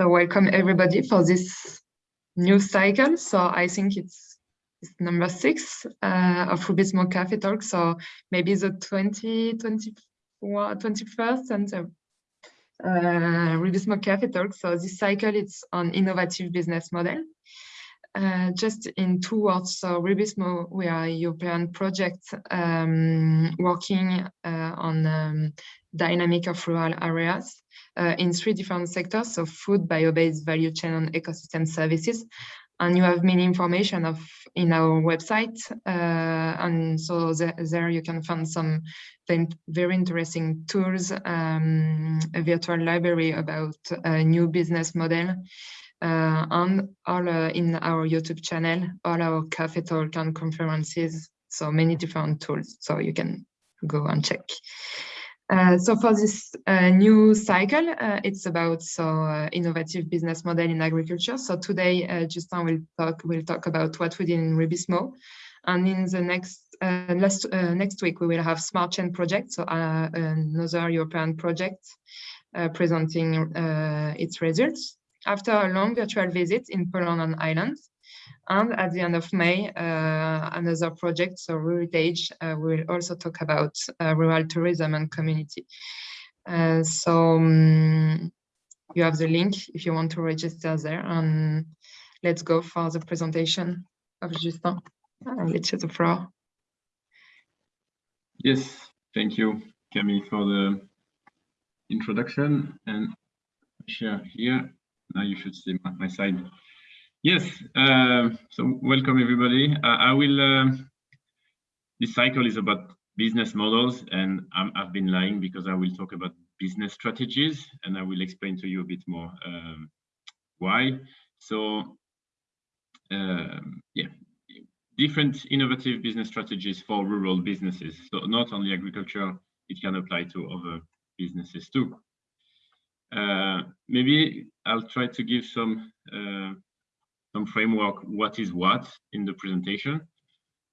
So welcome everybody for this new cycle. So I think it's, it's number six uh, of Rubizmo Cafe Talk. So maybe the 20, 24, 21st and the uh, Rubizmo Cafe Talk. So this cycle it's on innovative business model. Uh, just in two words, so Rubizmo, we are a European project um, working uh, on um, dynamic of rural areas uh, in three different sectors, so food, bio-based value chain and ecosystem services. And you have many information of in our website. Uh, and so there, there, you can find some very interesting tools, um, a virtual library about a new business model. Uh, and all uh, in our YouTube channel, all our cafe talk and conferences, so many different tools, so you can go and check. Uh, so for this uh, new cycle, uh, it's about so uh, innovative business model in agriculture. So today, uh, Justin will talk will talk about what we did in Rubizmo, and in the next last next week we will have Smart Chain project, so another European project presenting its results. After a long virtual visit in Poland and Ireland, and at the end of May, uh, another project, so Ruritage, uh, will also talk about uh, rural tourism and community. Uh, so um, you have the link if you want to register there. And let's go for the presentation of Justin. I'll let you the floor. Yes, thank you, Camille, for the introduction and share here. Now you should see my, my side. Yes, uh, so welcome everybody. I will, uh, this cycle is about business models and i have been lying because I will talk about business strategies and I will explain to you a bit more um, why. So um, yeah, different innovative business strategies for rural businesses. So not only agriculture, it can apply to other businesses too. Uh, maybe I'll try to give some uh, some framework, what is what in the presentation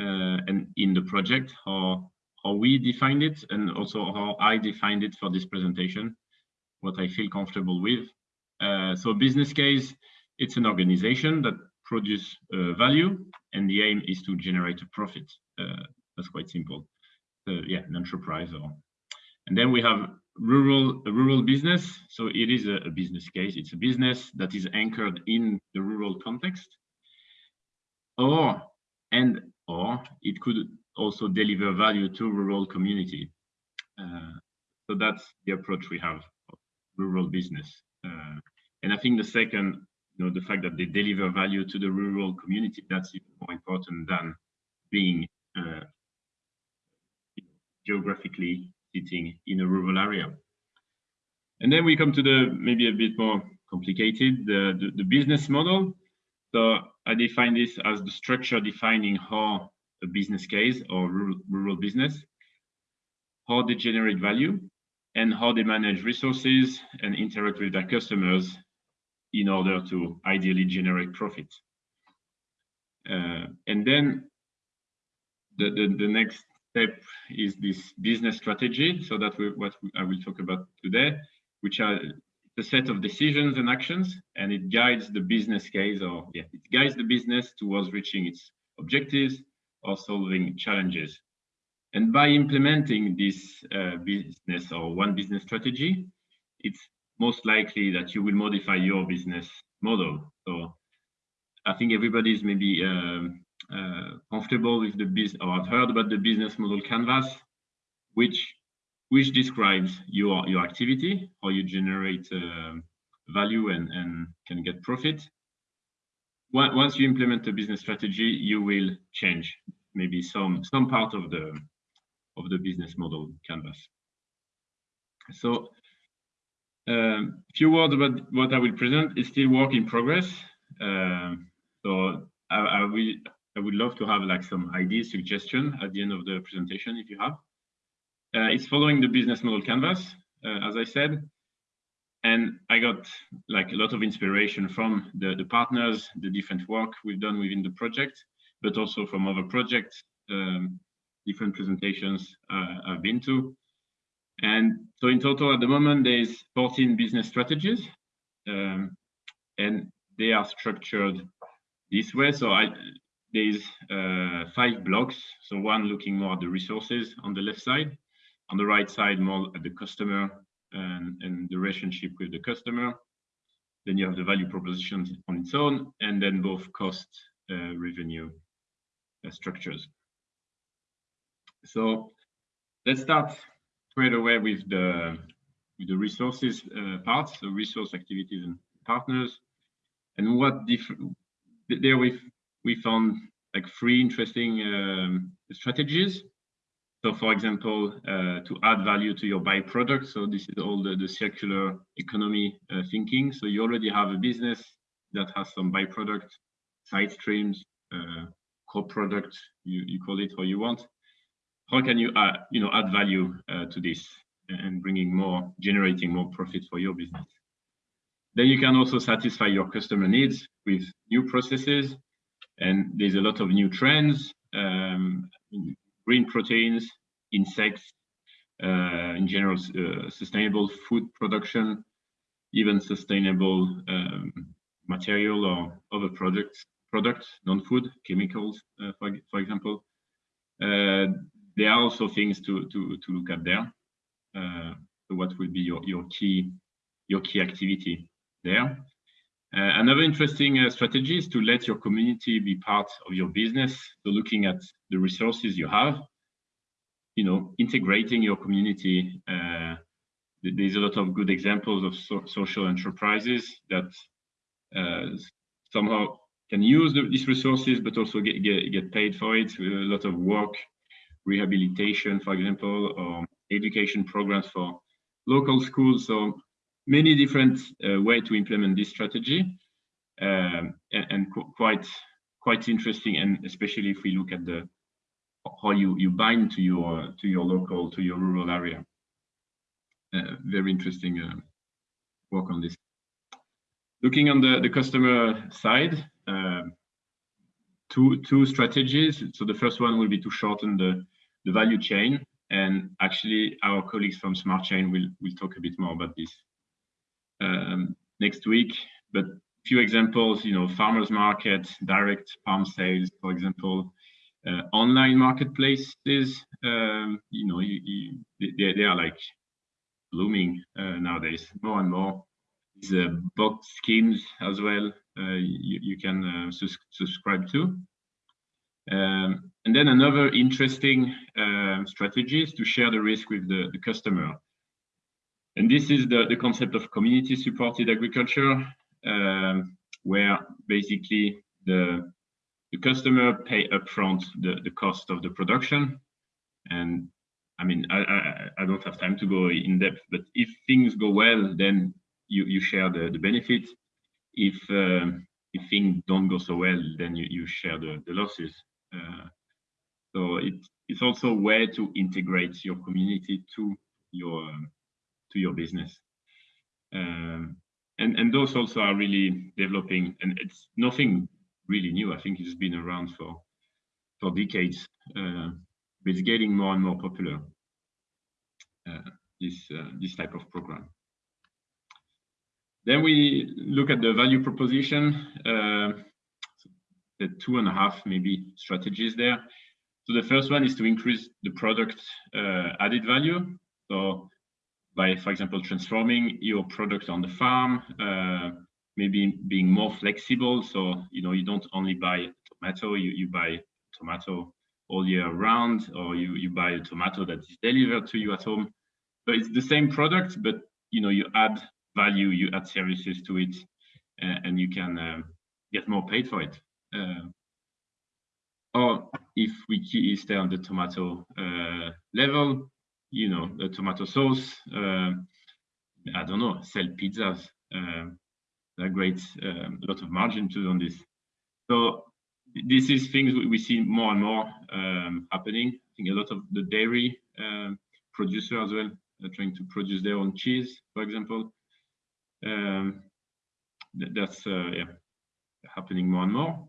uh, and in the project, how, how we defined it, and also how I defined it for this presentation, what I feel comfortable with. Uh, so business case, it's an organization that produce uh, value, and the aim is to generate a profit. That's quite simple. yeah, an enterprise. Or, and then we have rural rural business. So it is a, a, business case. It's a business that is anchored in the rural context. Or and or it could also deliver value to rural community. Uh, so that's the approach we have rural business. Uh, and i think the second you know the fact that they deliver value to the rural community that's even more important than being uh, geographically sitting in a rural area. And then we come to the maybe a bit more complicated, the, the, the business model. So I define this as the structure defining how a business case or rural, rural business, how they generate value and how they manage resources and interact with their customers in order to ideally generate profit. Uh, and then the, the, the next step is this business strategy. So that we, what I will talk about today, which are the set of decisions and actions, and it guides the business case or yeah, it guides the business towards reaching its objectives or solving challenges. And by implementing this uh, business or one business strategy, it's most likely that you will modify your business model. So I think everybody is maybe um, comfortable with the business or have heard about the business model canvas, which which describes your your activity, how you generate uh, value and and can get profit. Once you implement a business strategy, you will change maybe some some part of the of the business model canvas. So a um, few words about what I will present is still work in progress. Uh, so I, I, will I would love to have like some ideas, suggestion at the end of the presentation if you have. Uh, it's following the business model canvas, uh, as I said. And I got like a lot of inspiration from the, the partners, the different work we've done within the project, but also from other projects, um, different presentations uh, I've been to. And so in total at the moment, there's 14 business strategies. Um, and they are structured this way. So I, there's uh, five blocks. So one looking more at the resources on the left side, on the right side more at the customer and, and the relationship with the customer. Then you have the value proposition on its own, and then both cost uh, revenue uh, structures. So let's start straight away with the with the resources uh, part, so resource activities and partners, and what different there we we found like three interesting um, strategies. So, for example, uh, to add value to your byproduct. So this is all the, the circular economy uh, thinking. So you already have a business that has some byproduct, side streams, uh, co-product, you, you call it how you want. How can you, add, you know, add value uh, to this and bringing more, generating more profit for your business? Then you can also satisfy your customer needs with new processes. And there's a lot of new trends, um, green proteins, insects, uh, in general, uh, sustainable food production, even sustainable um, material or other products, products, non-food, chemicals, uh, for, for example. Uh, there are also things to, to, to look at there. Uh, so what would be your, your key your key activity there. Uh, another interesting uh, strategy is to let your community be part of your business. So looking at the resources you have, you know, integrating your community. Uh, there's a lot of good examples of so social enterprises that somehow can use the, these resources, but also get, get, get paid for it. A lot of work, rehabilitation, for example, or education programs for local schools. So many different uh, way to implement this strategy um, and, and qu quite quite interesting and especially if we look at the how you you bind to your to your local to your rural area. Uh, very interesting uh, work on this. Looking on the the customer side um, two two strategies. So the first one will be to shorten the the value chain and actually our colleagues from smart chain will will talk a bit more about this um, next week. But few examples, you know, farmers market, direct palm sales, for example, uh, online marketplaces, um, you know, you, you, they, they, are like blooming uh, nowadays, more and more. These uh, box schemes as well, uh, you, you, can uh, sus subscribe to. Um, and then another interesting uh, strategy is to share the risk with the, the customer. And this is the, the concept of community supported agriculture, um, where basically the, the customer pay upfront the, the cost of the production. And I mean, I, I, I don't have time to go in depth, but if things go well, then you, you share the, the benefit. If um, if things don't go so well, then you, you share the, the losses. Uh, so it, it's also a way to integrate your community to your to your business. Um, and, and those also are really developing and it's nothing really new. I think it's been around for, for decades, uh, but it's getting more and more popular, uh, this, uh, this type of program. Then we look at the value proposition, uh, the two and a half maybe strategies there. So the first one is to increase the product uh, added value. So by, for example, transforming your product on the farm, uh, maybe being more flexible. So, you know, you don't only buy tomato, you, you buy tomato all year round, or you, you buy a tomato that is delivered to you at home. So it's the same product, but, you know, you add value, you add services to it, uh, and you can um, get more paid for it. Uh, or if we stay on the tomato uh, level, you know, the tomato sauce. Uh, I don't know, sell pizzas. Uh, a great, um, a lot of margin to on this. So this is things we see more and more um, happening. I think a lot of the dairy um, producer as well are trying to produce their own cheese, for example. Um, that's uh, yeah, happening more and more.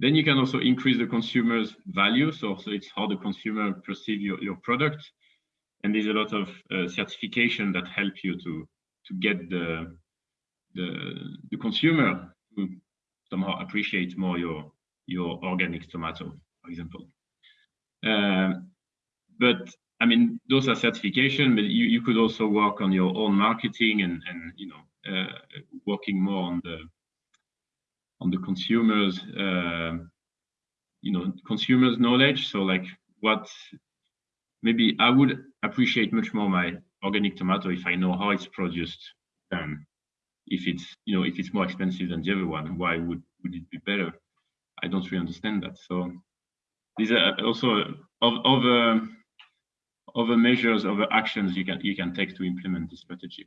Then you can also increase the consumer's value. So, so it's how the consumer perceive your, your product. And there's a lot of uh, certification that help you to, to get the, the the consumer to somehow appreciate more your your organic tomato, for example. Um, but I mean, those are certification, but you, you could also work on your own marketing and and you know uh, working more on the on the consumers uh, you know consumers knowledge. So like what maybe I would appreciate much more my organic tomato if I know how it's produced than if it's you know if it's more expensive than the other one. Why would would it be better? I don't really understand that. So these are also other other measures, other actions you can you can take to implement this strategy.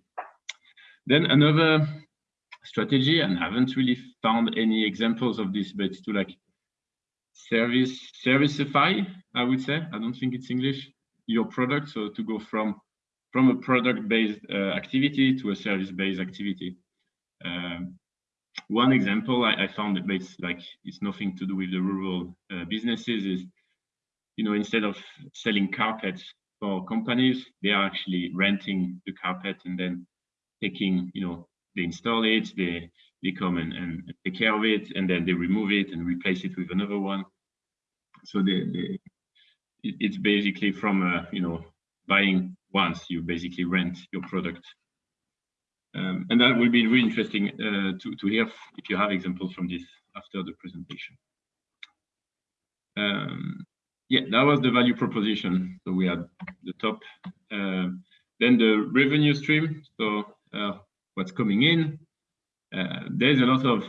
Then another strategy, and haven't really found any examples of this, but to like service serviceify, I would say. I don't think it's English. Your product, so to go from from a product-based uh, activity to a service-based activity. Um, one example I, I, found that it's like it's nothing to do with the rural uh, businesses is, you know, instead of selling carpets for companies, they are actually renting the carpet and then taking, you know, they install it, they they come and, and take care of it, and then they remove it and replace it with another one. So they, they it's basically from uh, you know buying once you basically rent your product um, and that will be really interesting uh, to, to hear if you have examples from this after the presentation. Um, yeah, that was the value proposition. So we had the top, uh, then the revenue stream. So uh, what's coming in? Uh, there's a lot of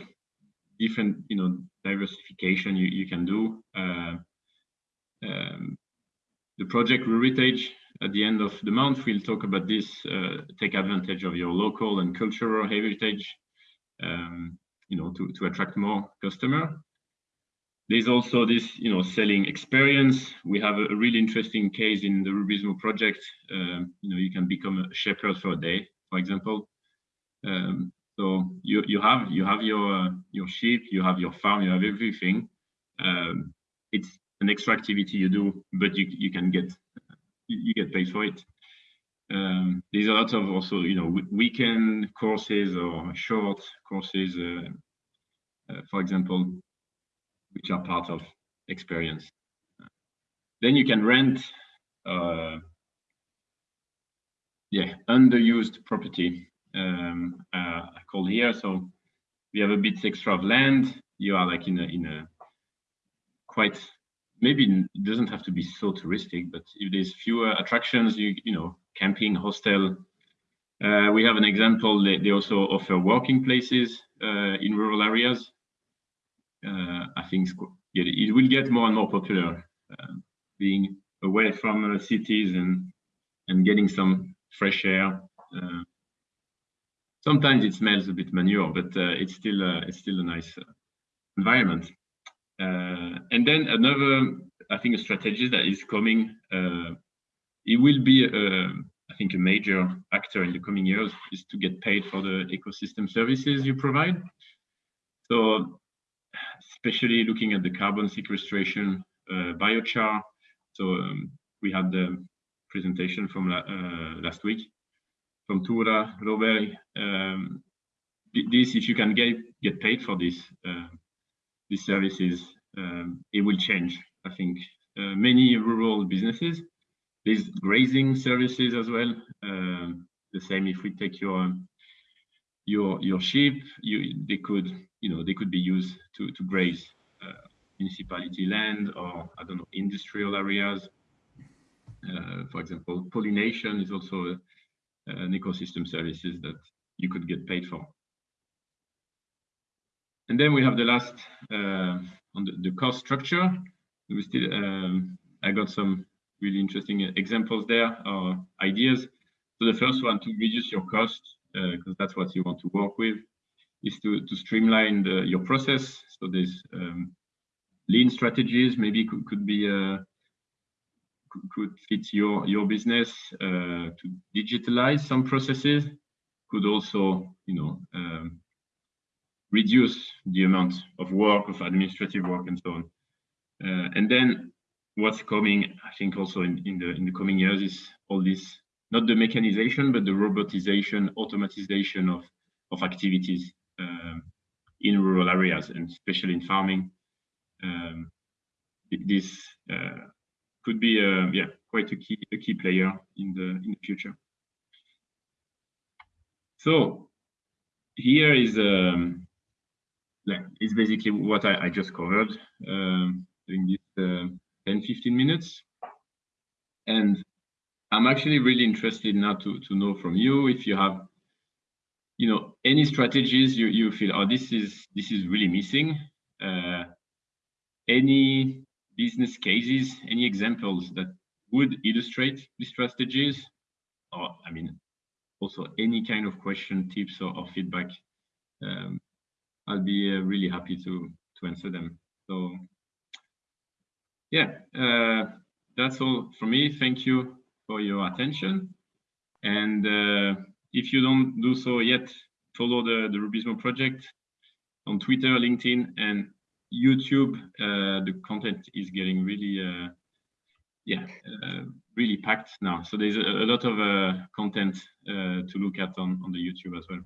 different, you know, diversification you, you can do. Uh, um, the project Ruritage at the end of the month, we'll talk about this, uh, take advantage of your local and cultural heritage, um, you know, to, to attract more customer. There's also this, you know, selling experience. We have a, a really interesting case in the Rubizmo project. Um, you know, you can become a shepherd for a day, for example. Um, so you you have you have your uh, your sheep, you have your farm, you have everything. Um, it's an extra activity you do, but you you can get you get paid for it. Um, there's a lot of also, you know, weekend courses or short courses, uh, uh, for example, which are part of experience. Then you can rent, uh, yeah, underused property. Um, uh, I call here. So we have a bit extra of land. You are like in a in a quite maybe it doesn't have to be so touristic, but if there's fewer attractions, you you know, camping, hostel. Uh, we have an example. They, they also offer working places uh, in rural areas. Uh, I think it will get more and more popular, uh, being away from uh, cities and and getting some fresh air. Uh, sometimes it smells a bit manure, but it's still it's still a nice environment. Uh, and then another, I think, a strategy that is coming, uh, it will be, uh, I think, a major actor in the coming years is to get paid for the ecosystem services you provide. So, especially looking at the carbon sequestration, uh, biochar. So um, we had the presentation from uh, last week from Tura Robert. Um, this, if you can get get paid for this, uh, these services, um, it will change. I think uh, many rural businesses, these grazing services as well. Uh, the same if we take your your your sheep, you they could you know they could be used to to graze uh, municipality land or I don't know industrial areas. Uh, for example, pollination is also a, an ecosystem services that you could get paid for. And then we have the last uh, on the, the, cost structure. We still, um, I got some really interesting examples there or ideas. So the first one to reduce your cost, because uh, that's what you want to work with, is to, to streamline the, your process. So there's um, lean strategies, maybe could, could be uh, could fit your your business uh, to digitalize some processes. Could also, you know, um, reduce the amount of work, of administrative work, and so on. Uh, and then what's coming, I think, also in, in the in the coming years is all this not the mechanization, but the robotization, automatization of of activities um, in rural areas and especially in farming. Um, this uh, could be uh, yeah quite a key a key player in the in the future. So here is um, is basically what I, I just covered um, during this uh, 10 15 minutes and I'm actually really interested now to to know from you if you have you know any strategies you you feel oh this is this is really missing uh, any business cases any examples that would illustrate these strategies? Or i mean also any kind of question tips or, or feedback um, i'll be uh, really happy to to answer them. So yeah uh, that's all from me. Thank you for your attention. And uh, if you don't do so yet, follow the, the Rubizmo project on Twitter, LinkedIn, and YouTube. Uh, the content is getting really, uh, yeah, uh, really packed now. So there's a, a lot of content to look at on, on the YouTube as well.